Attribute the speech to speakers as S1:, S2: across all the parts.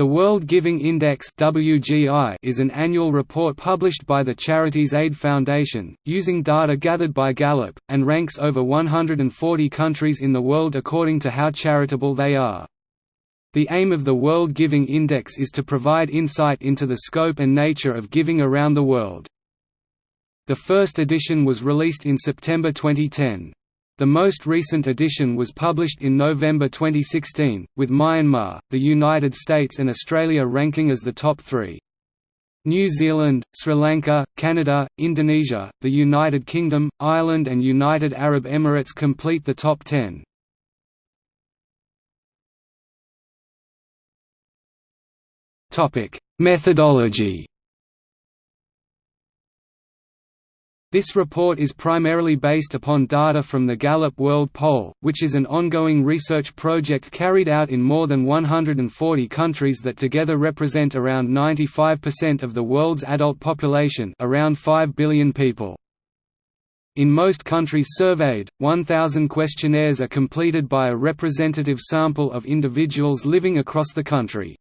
S1: The World Giving Index (WGI) is an annual report published by the Charities Aid Foundation, using data gathered by Gallup, and ranks over 140 countries in the world according to how charitable they are. The aim of the World Giving Index is to provide insight into the scope and nature of giving around the world. The first edition was released in September 2010. The most recent edition was published in November 2016, with Myanmar, the United States and Australia ranking as the top three. New Zealand, Sri Lanka, Canada, Indonesia, the United Kingdom, Ireland and United Arab Emirates complete the top ten. Methodology This report is primarily based upon data from the Gallup World Poll, which is an ongoing research project carried out in more than 140 countries that together represent around 95% of the world's adult population around 5 billion people. In most countries surveyed, 1,000 questionnaires are completed by a representative sample of individuals living across the country.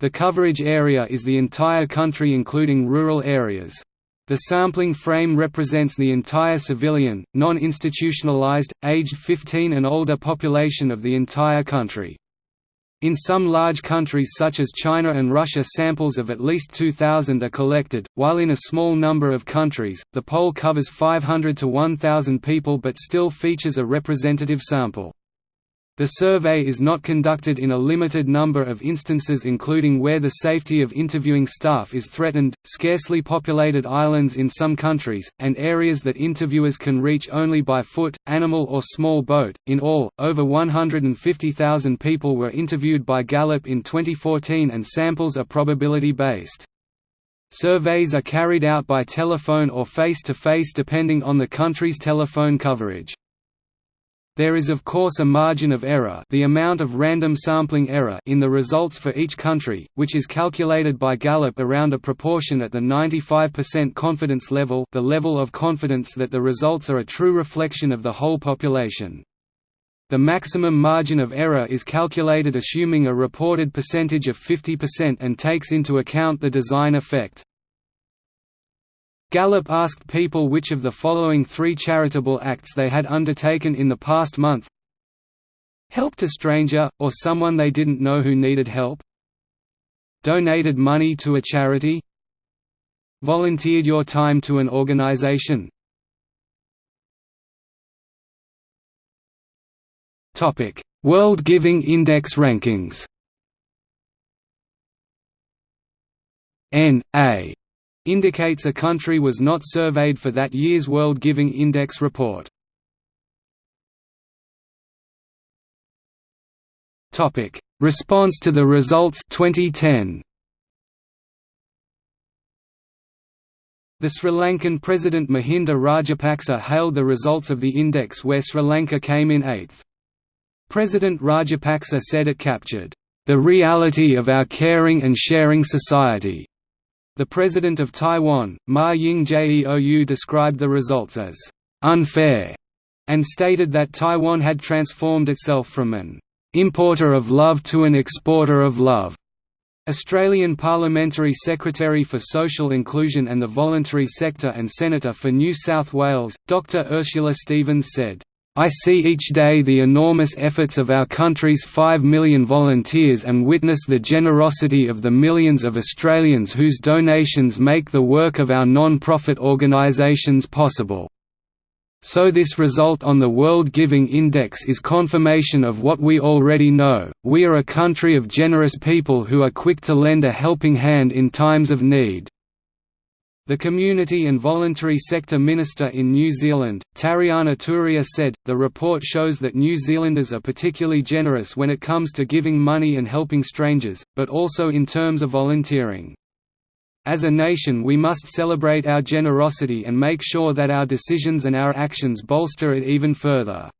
S1: The coverage area is the entire country including rural areas. The sampling frame represents the entire civilian, non-institutionalized, aged 15 and older population of the entire country. In some large countries such as China and Russia samples of at least 2,000 are collected, while in a small number of countries, the poll covers 500 to 1,000 people but still features a representative sample. The survey is not conducted in a limited number of instances including where the safety of interviewing staff is threatened, scarcely populated islands in some countries, and areas that interviewers can reach only by foot, animal or small boat. In all, over 150,000 people were interviewed by Gallup in 2014 and samples are probability based. Surveys are carried out by telephone or face-to-face -face depending on the country's telephone coverage. There is of course a margin of error the amount of random sampling error in the results for each country, which is calculated by Gallup around a proportion at the 95% confidence level the level of confidence that the results are a true reflection of the whole population. The maximum margin of error is calculated assuming a reported percentage of 50% and takes into account the design effect. Gallup asked people which of the following three charitable acts they had undertaken in the past month. Helped a stranger, or someone they didn't know who needed help. Donated money to a charity. Volunteered your time to an organization. World Giving Index rankings. N. Indicates a country was not surveyed for that year's World Giving Index report. Topic: Response to the results 2010. The Sri Lankan President Mahinda Rajapaksa hailed the results of the index where Sri Lanka came in eighth. President Rajapaksa said it captured, "...the reality of our caring and sharing society." The president of Taiwan, Ma Ying-jeou described the results as «unfair» and stated that Taiwan had transformed itself from an «importer of love to an exporter of love». Australian Parliamentary Secretary for Social Inclusion and the Voluntary Sector and Senator for New South Wales, Dr Ursula Stephens said, I see each day the enormous efforts of our country's 5 million volunteers and witness the generosity of the millions of Australians whose donations make the work of our non-profit organisations possible. So this result on the World Giving Index is confirmation of what we already know, we are a country of generous people who are quick to lend a helping hand in times of need. The Community and Voluntary Sector Minister in New Zealand, Tariana Turia said, the report shows that New Zealanders are particularly generous when it comes to giving money and helping strangers, but also in terms of volunteering. As a nation we must celebrate our generosity and make sure that our decisions and our actions bolster it even further.